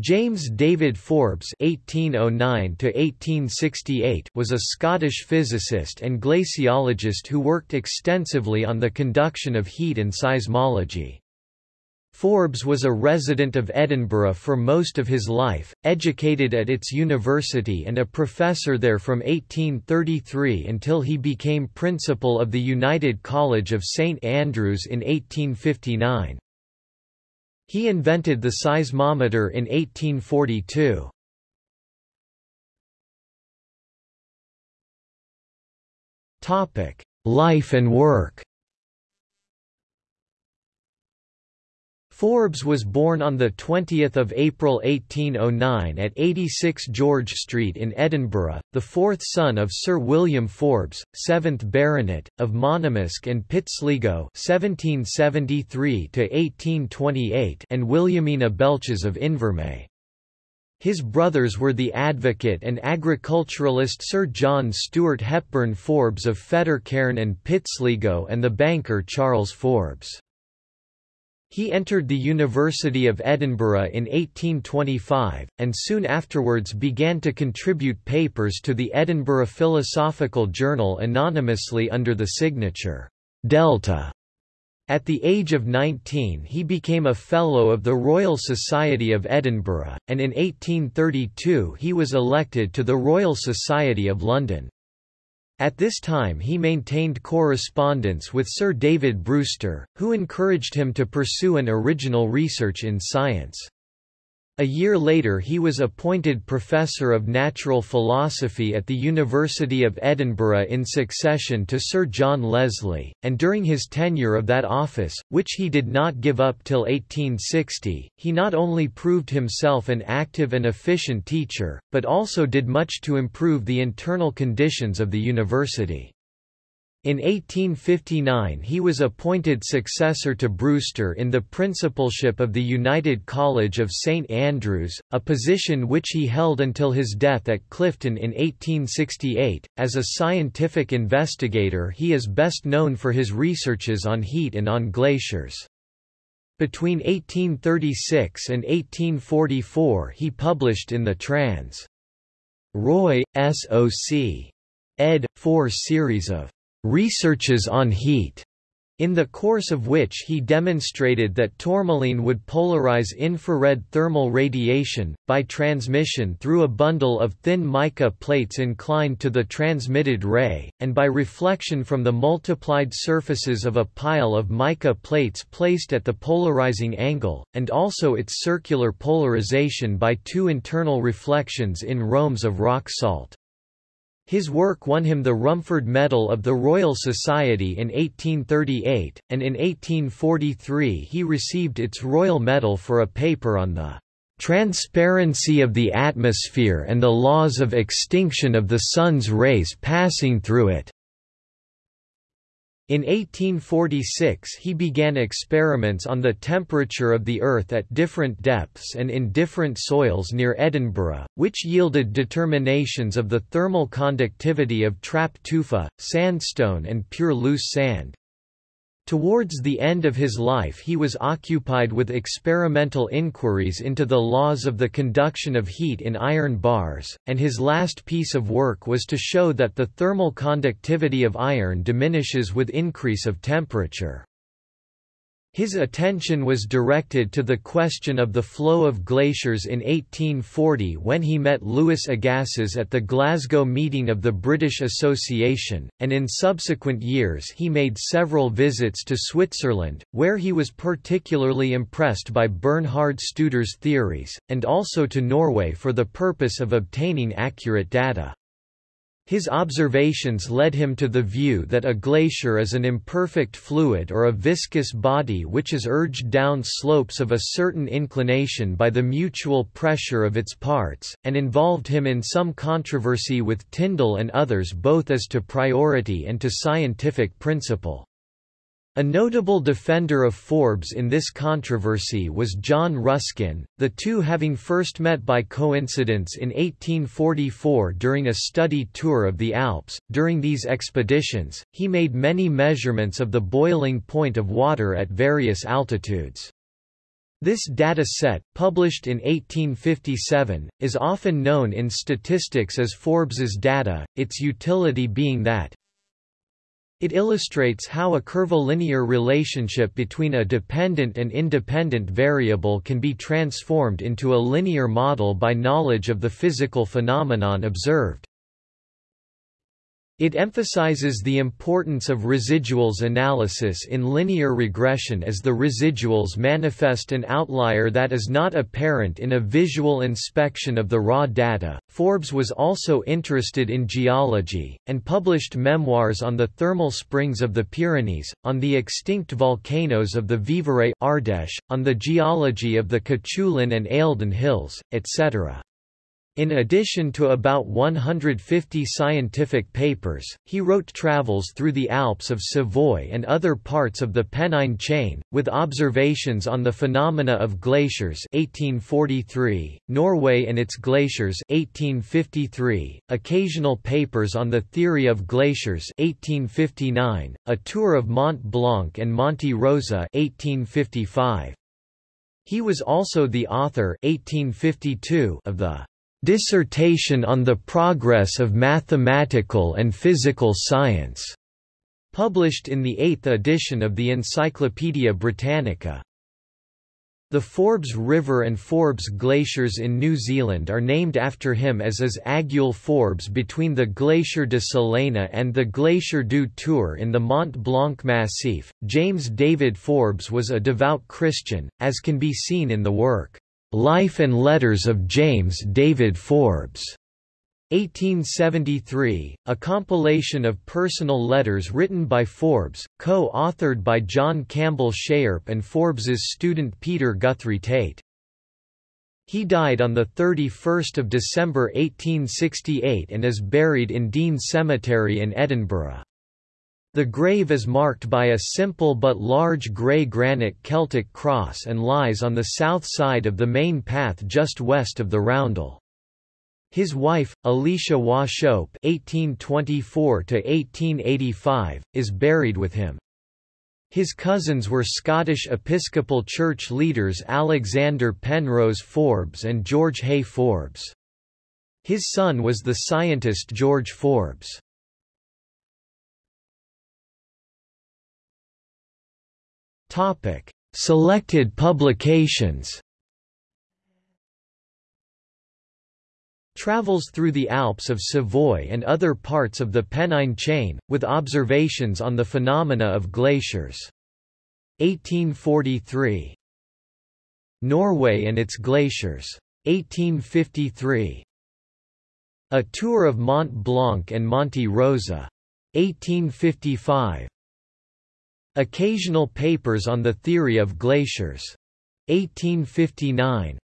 James David Forbes (1809–1868) was a Scottish physicist and glaciologist who worked extensively on the conduction of heat and seismology. Forbes was a resident of Edinburgh for most of his life, educated at its university and a professor there from 1833 until he became principal of the United College of St Andrews in 1859. He invented the seismometer in 1842. Topic: Life and work Forbes was born on 20 April 1809 at 86 George Street in Edinburgh, the fourth son of Sir William Forbes, 7th Baronet, of Monymusk and Pitsligo and Williamina Belches of Invermay. His brothers were the advocate and agriculturalist Sir John Stuart Hepburn Forbes of Fettercairn and Pitsligo and the banker Charles Forbes. He entered the University of Edinburgh in 1825, and soon afterwards began to contribute papers to the Edinburgh Philosophical Journal anonymously under the signature, Delta. At the age of 19 he became a Fellow of the Royal Society of Edinburgh, and in 1832 he was elected to the Royal Society of London. At this time he maintained correspondence with Sir David Brewster, who encouraged him to pursue an original research in science. A year later he was appointed Professor of Natural Philosophy at the University of Edinburgh in succession to Sir John Leslie, and during his tenure of that office, which he did not give up till 1860, he not only proved himself an active and efficient teacher, but also did much to improve the internal conditions of the university. In 1859 he was appointed successor to Brewster in the principalship of the United College of St Andrews, a position which he held until his death at Clifton in 1868. As a scientific investigator he is best known for his researches on heat and on glaciers. Between 1836 and 1844 he published in the Trans. Roy, S.O.C. ed. 4 series of researches on heat, in the course of which he demonstrated that tourmaline would polarize infrared thermal radiation, by transmission through a bundle of thin mica plates inclined to the transmitted ray, and by reflection from the multiplied surfaces of a pile of mica plates placed at the polarizing angle, and also its circular polarization by two internal reflections in rhombs of rock salt. His work won him the Rumford Medal of the Royal Society in 1838, and in 1843 he received its Royal Medal for a paper on the transparency of the atmosphere and the laws of extinction of the sun's rays passing through it. In 1846 he began experiments on the temperature of the Earth at different depths and in different soils near Edinburgh, which yielded determinations of the thermal conductivity of trap tufa, sandstone and pure loose sand. Towards the end of his life he was occupied with experimental inquiries into the laws of the conduction of heat in iron bars, and his last piece of work was to show that the thermal conductivity of iron diminishes with increase of temperature. His attention was directed to the question of the flow of glaciers in 1840 when he met Louis Agassiz at the Glasgow meeting of the British Association, and in subsequent years he made several visits to Switzerland, where he was particularly impressed by Bernhard Studer's theories, and also to Norway for the purpose of obtaining accurate data. His observations led him to the view that a glacier is an imperfect fluid or a viscous body which is urged down slopes of a certain inclination by the mutual pressure of its parts, and involved him in some controversy with Tyndall and others both as to priority and to scientific principle. A notable defender of Forbes in this controversy was John Ruskin, the two having first met by coincidence in 1844 during a study tour of the Alps. During these expeditions, he made many measurements of the boiling point of water at various altitudes. This data set, published in 1857, is often known in statistics as Forbes's data, its utility being that it illustrates how a curvilinear relationship between a dependent and independent variable can be transformed into a linear model by knowledge of the physical phenomenon observed. It emphasizes the importance of residuals analysis in linear regression as the residuals manifest an outlier that is not apparent in a visual inspection of the raw data. Forbes was also interested in geology, and published memoirs on the thermal springs of the Pyrenees, on the extinct volcanoes of the Vivarais Ardèche, on the geology of the Cuchullin and Eildon Hills, etc. In addition to about 150 scientific papers, he wrote travels through the Alps of Savoy and other parts of the Pennine chain, with observations on the phenomena of glaciers 1843, Norway and its glaciers 1853, occasional papers on the theory of glaciers 1859, a tour of Mont Blanc and Monte Rosa 1855. He was also the author 1852 of the Dissertation on the Progress of Mathematical and Physical Science, published in the eighth edition of the Encyclopaedia Britannica. The Forbes River and Forbes Glaciers in New Zealand are named after him as is Aiguille Forbes between the Glacier de Saleina and the Glacier du Tour in the Mont Blanc Massif. James David Forbes was a devout Christian, as can be seen in the work. Life and Letters of James David Forbes. 1873, a compilation of personal letters written by Forbes, co-authored by John Campbell Shairp and Forbes's student Peter Guthrie Tait. He died on 31 December 1868 and is buried in Dean Cemetery in Edinburgh. The grave is marked by a simple but large grey granite Celtic cross and lies on the south side of the main path just west of the roundel. His wife, Alicia Wauchope (1824–1885), is buried with him. His cousins were Scottish Episcopal Church leaders Alexander Penrose Forbes and George Hay Forbes. His son was the scientist George Forbes. Topic: Selected publications. Travels through the Alps of Savoy and other parts of the Pennine chain, with observations on the phenomena of glaciers. 1843. Norway and its glaciers. 1853. A tour of Mont Blanc and Monte Rosa. 1855. Occasional papers on the theory of glaciers. 1859.